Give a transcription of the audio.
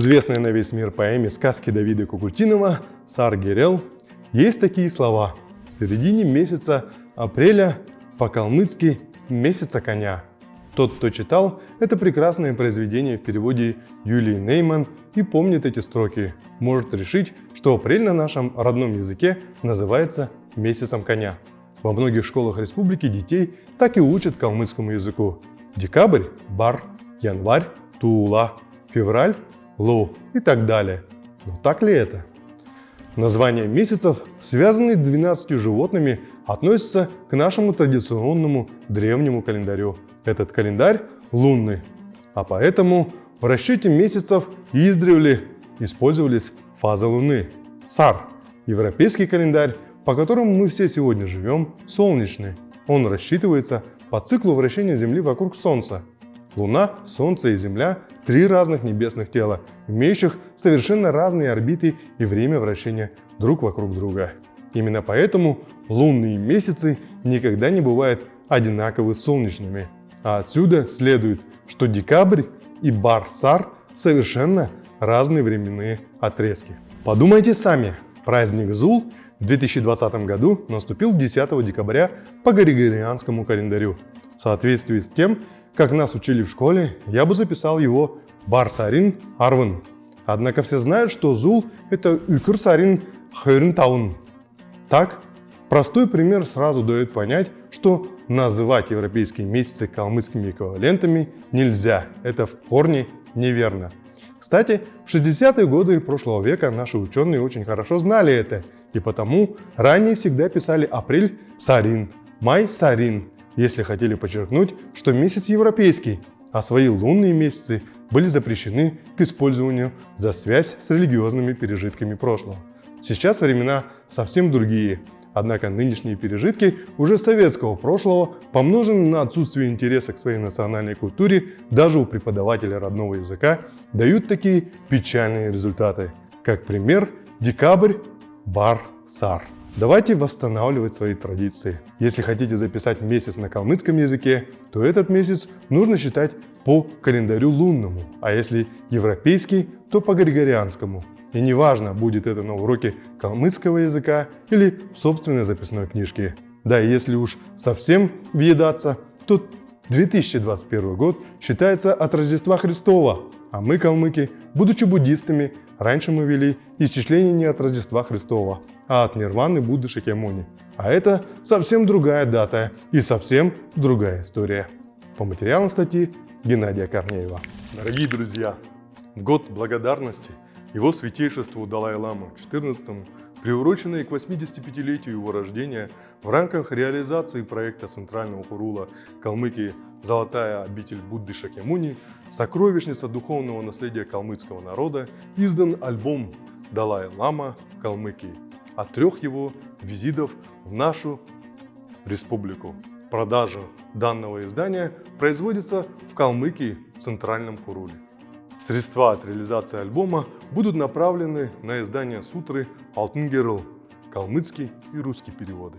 известной на весь мир поэме сказки Давида Кукутинова «Сар Герел» есть такие слова. В середине месяца апреля по-калмыцки «месяца коня». Тот, кто читал, это прекрасное произведение в переводе Юлии Нейман и помнит эти строки, может решить, что апрель на нашем родном языке называется месяцем коня. Во многих школах республики детей так и учат калмыцкому языку. Декабрь – бар, январь – тула, февраль – лу и так далее. Но так ли это? Названия месяцев, связанные с 12 животными, относятся к нашему традиционному древнему календарю. Этот календарь лунный, а поэтому в расчете месяцев издревле использовались фазы Луны. САР – европейский календарь, по которому мы все сегодня живем, солнечный. Он рассчитывается по циклу вращения Земли вокруг Солнца. Луна, Солнце и Земля – три разных небесных тела, имеющих совершенно разные орбиты и время вращения друг вокруг друга. Именно поэтому лунные месяцы никогда не бывают одинаково солнечными. А отсюда следует, что декабрь и Барсар совершенно разные временные отрезки. Подумайте сами, праздник Зул в 2020 году наступил 10 декабря по Григорианскому календарю. В соответствии с тем, как нас учили в школе, я бы записал его Барсарин Арван. Однако все знают, что Зул – это Юкурсарин Хойрнтаун. Так, простой пример сразу дает понять, что называть европейские месяцы калмыцкими эквивалентами нельзя. Это в корне неверно. Кстати, в 60-е годы прошлого века наши ученые очень хорошо знали это, и потому ранее всегда писали апрель – сарин, май – сарин, если хотели подчеркнуть, что месяц европейский, а свои лунные месяцы были запрещены к использованию за связь с религиозными пережитками прошлого. Сейчас времена совсем другие, однако нынешние пережитки уже советского прошлого, помноженные на отсутствие интереса к своей национальной культуре даже у преподавателя родного языка, дают такие печальные результаты. Как пример, декабрь, бар, сар. Давайте восстанавливать свои традиции. Если хотите записать месяц на калмыцком языке, то этот месяц нужно считать по календарю лунному, а если европейский, то по григорианскому. И неважно, будет это на уроке калмыцкого языка или в собственной записной книжке. Да, и если уж совсем въедаться, то 2021 год считается от Рождества Христова, а мы, калмыки, будучи буддистами, раньше мы вели исчисление не от Рождества Христова, а от Нирваны Будды Шакьямуни. А это совсем другая дата и совсем другая история. По материалам статьи Геннадия Корнеева. Дорогие друзья, год благодарности его святейшеству Далай-Ламу XIV, приуроченный к 85-летию его рождения, в рамках реализации проекта Центрального Хурула Калмыкии «Золотая обитель Будды Шакьямуни. Сокровищница духовного наследия калмыцкого народа» издан альбом «Далай-Лама Калмыкии» от трех его визитов в нашу республику. Продажа данного издания производится в Калмыкии в Центральном Хуруле. Средства от реализации альбома будут направлены на издание сутры «Алтын калмыцкий и русский переводы.